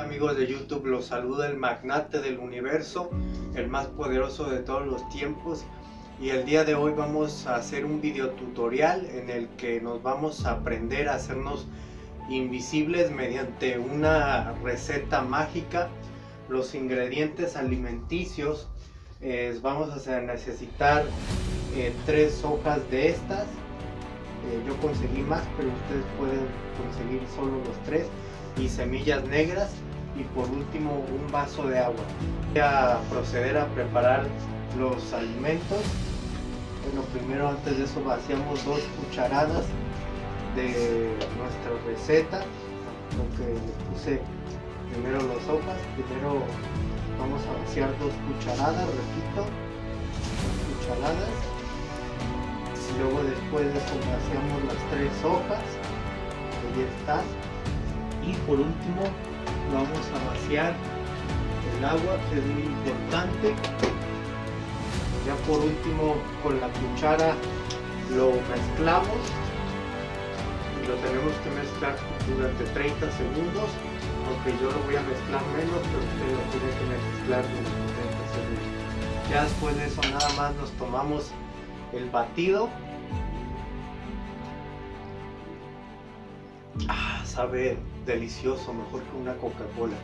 Amigos de YouTube, los saluda el magnate del universo, el más poderoso de todos los tiempos. Y el día de hoy vamos a hacer un video tutorial en el que nos vamos a aprender a hacernos invisibles mediante una receta mágica. Los ingredientes alimenticios, vamos a necesitar eh, tres hojas de estas. Eh, yo conseguí más, pero ustedes pueden conseguir solo los tres y semillas negras y por último un vaso de agua. Voy a proceder a preparar los alimentos. Bueno, primero antes de eso vaciamos dos cucharadas de nuestra receta. Lo puse primero las hojas, primero vamos a vaciar dos cucharadas, repito, dos cucharadas. Y luego después de eso vaciamos las tres hojas, ahí están y por último el agua que es muy importante. Ya por último con la cuchara lo mezclamos y lo tenemos que mezclar durante 30 segundos. Aunque yo lo voy a mezclar menos pero usted lo tiene que mezclar durante 30 segundos. Ya después de eso nada más nos tomamos el batido. Ah, sabe delicioso, mejor que una Coca-Cola.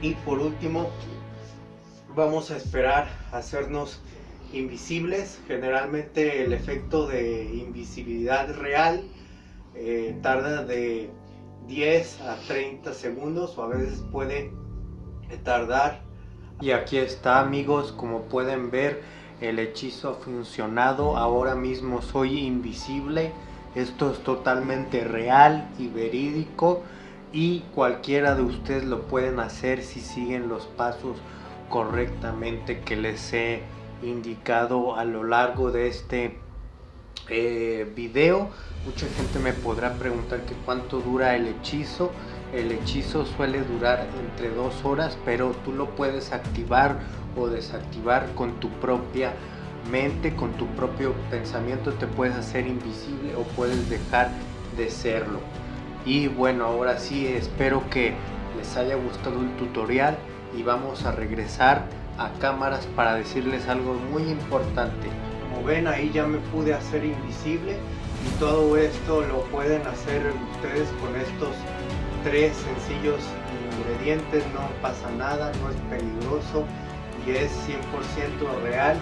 Y por último, vamos a esperar a hacernos invisibles. Generalmente el efecto de invisibilidad real eh, tarda de 10 a 30 segundos o a veces puede tardar. Y aquí está amigos, como pueden ver el hechizo ha funcionado. Ahora mismo soy invisible. Esto es totalmente real y verídico y cualquiera de ustedes lo pueden hacer si siguen los pasos correctamente que les he indicado a lo largo de este eh, video. Mucha gente me podrá preguntar que cuánto dura el hechizo. El hechizo suele durar entre dos horas, pero tú lo puedes activar o desactivar con tu propia mente, con tu propio pensamiento te puedes hacer invisible o puedes dejar de serlo. Y bueno, ahora sí espero que les haya gustado el tutorial y vamos a regresar a cámaras para decirles algo muy importante. Como ven ahí ya me pude hacer invisible y todo esto lo pueden hacer ustedes con estos tres sencillos ingredientes, no pasa nada, no es peligroso y es 100% real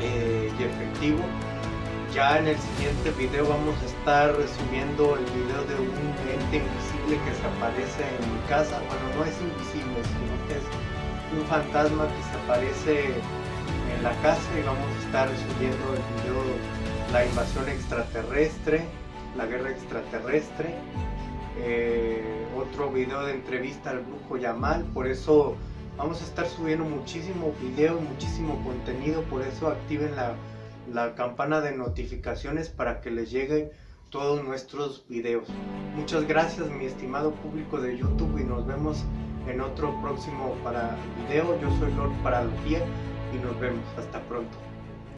eh, y efectivo. Ya en el siguiente video vamos a estar resumiendo el video de un ente invisible que se aparece en mi casa. Bueno, no es invisible, sino que es un fantasma que se aparece en la casa y vamos a estar subiendo el video la invasión extraterrestre, la guerra extraterrestre. Eh, otro video de entrevista al brujo Yamal, por eso Vamos a estar subiendo muchísimo video, muchísimo contenido, por eso activen la, la campana de notificaciones para que les lleguen todos nuestros videos. Muchas gracias mi estimado público de YouTube y nos vemos en otro próximo para video. Yo soy Lord Paralogía y nos vemos. Hasta pronto.